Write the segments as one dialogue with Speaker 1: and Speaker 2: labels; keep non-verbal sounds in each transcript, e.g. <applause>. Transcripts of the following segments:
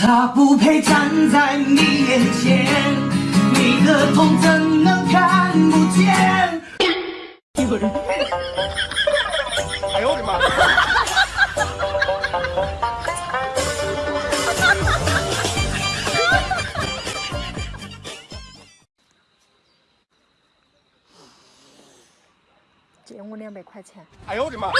Speaker 1: 他不配站在你眼前，你的痛怎能看不见？有人。哎呦我的妈！
Speaker 2: 借我两百块钱。
Speaker 1: 哎呦我的妈！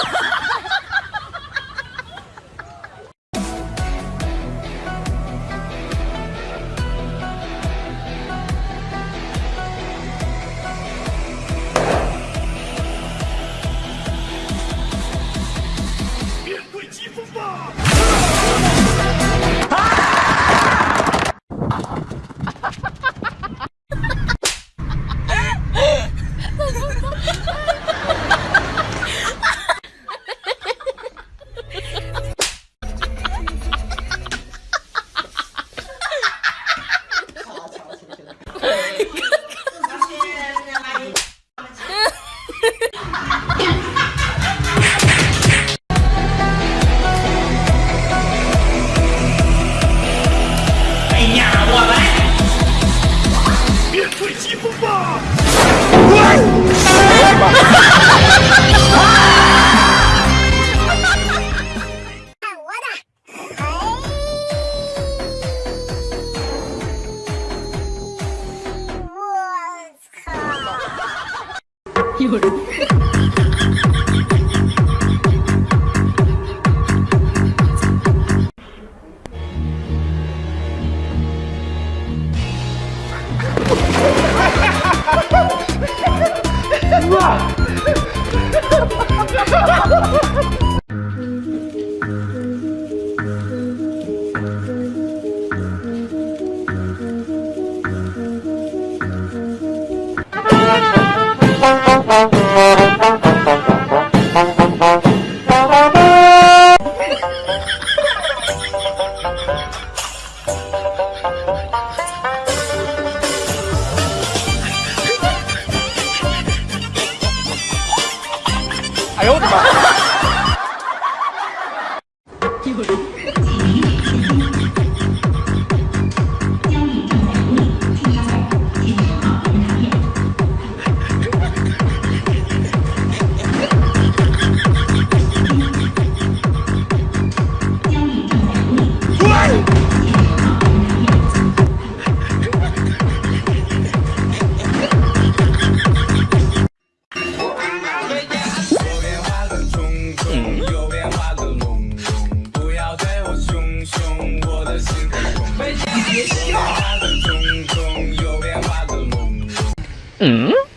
Speaker 1: 嗯？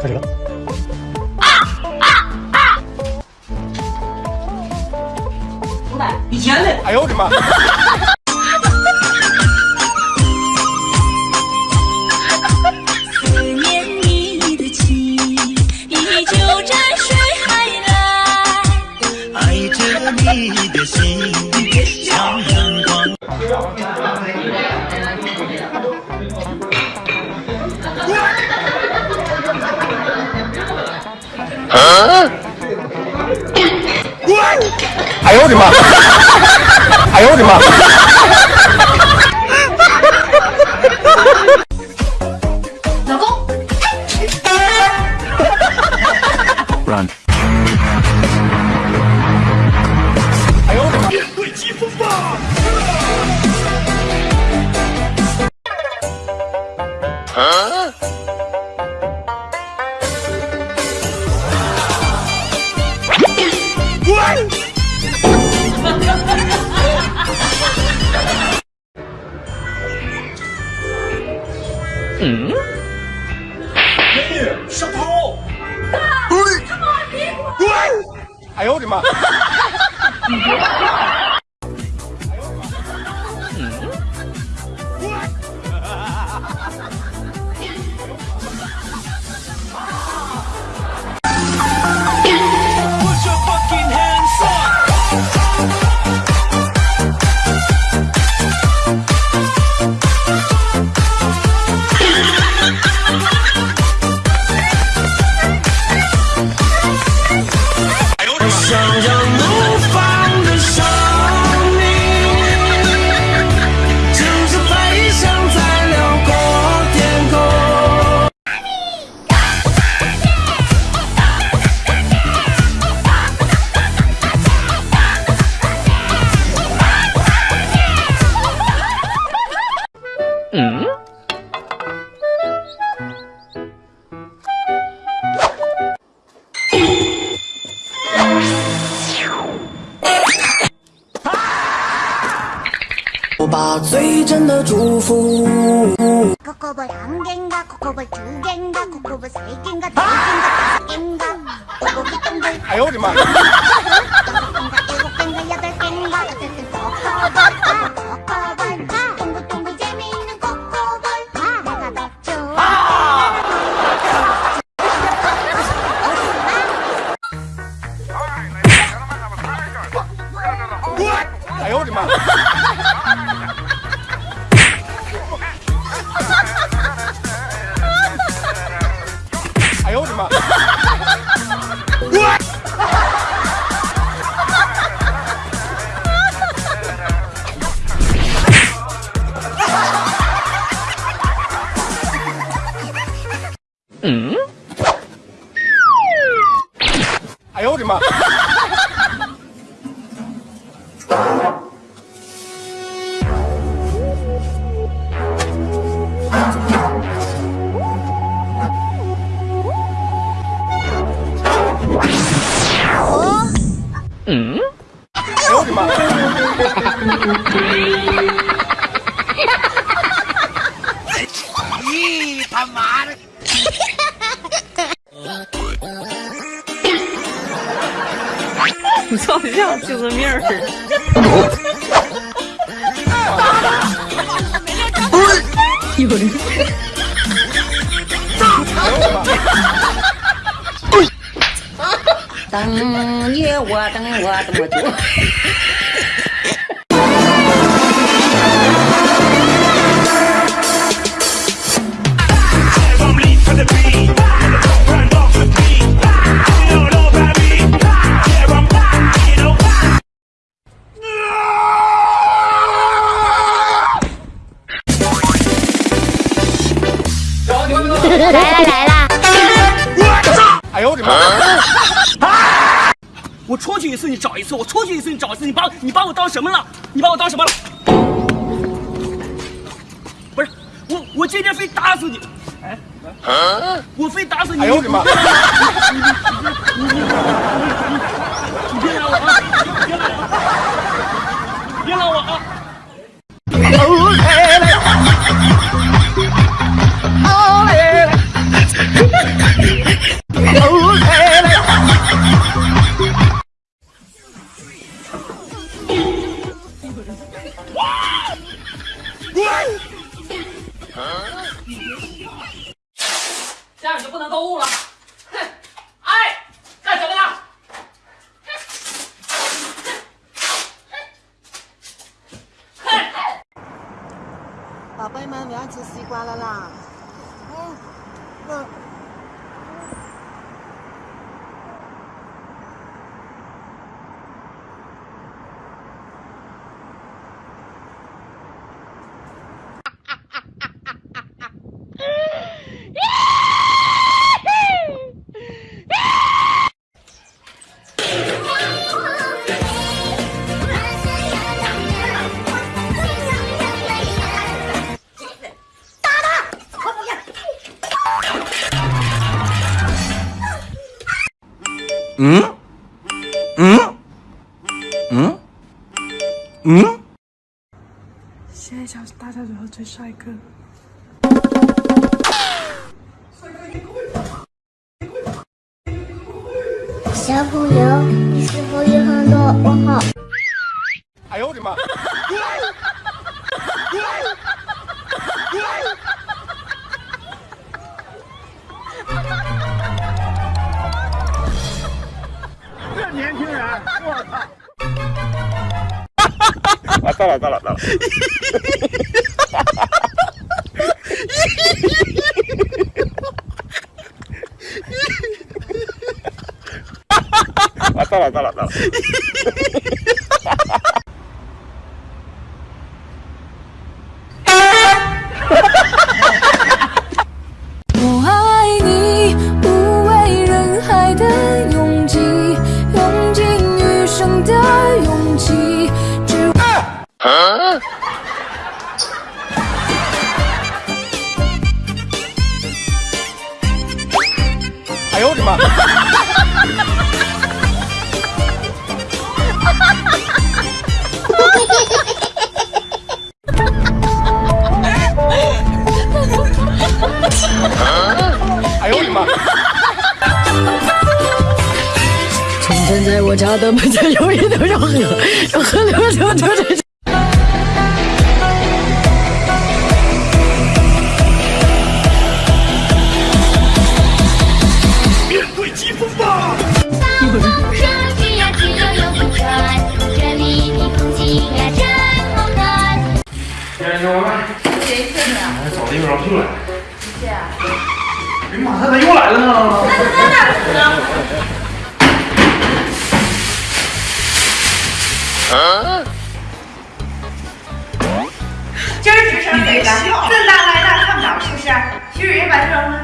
Speaker 3: 开始了！啊啊啊！
Speaker 1: 五百，一千的！哎呦我的妈！哎呦我的妈！<laughs> 哎呦我的妈美女，小偷！大，滚！
Speaker 3: 哎呦我的妈！
Speaker 4: 你别。把最真的祝福。
Speaker 3: 哎呦我的妈！<laughs>
Speaker 5: 嗯？<laughs> 有人。等你我等我这么
Speaker 6: 来啦来啦
Speaker 3: 哎呦我的妈！
Speaker 7: 我出去一次你找一次，我出去一次你找一次，你把你把我当什么了？你把我当什么了？不是我，我今天非打死你！哎，我非打死你！
Speaker 3: 哎呦我的妈！
Speaker 7: 这样你就不能购物了。哼！哎，干什么呢？
Speaker 2: 宝贝们，我要吃西瓜了啦！嗯，嗯。
Speaker 4: 嗯？嗯？嗯？嗯？
Speaker 2: 现在小大家如何追帅哥。
Speaker 6: 小朋友，你
Speaker 8: 是否有很多问号。
Speaker 9: 哎呦我的妈！到了到了到了！<laughs> <laughs> 啊，到了到了到了！
Speaker 10: 我
Speaker 4: 家的门前有一头小河，小河流流流着。
Speaker 8: 上去呀，只有游不转，这里的风景呀真好看。
Speaker 9: 找地方去了。
Speaker 11: 哎呀妈，他咋又来了呢？
Speaker 12: 今儿直升给的，这哪来的看不着，是不是？徐蕊把这扔了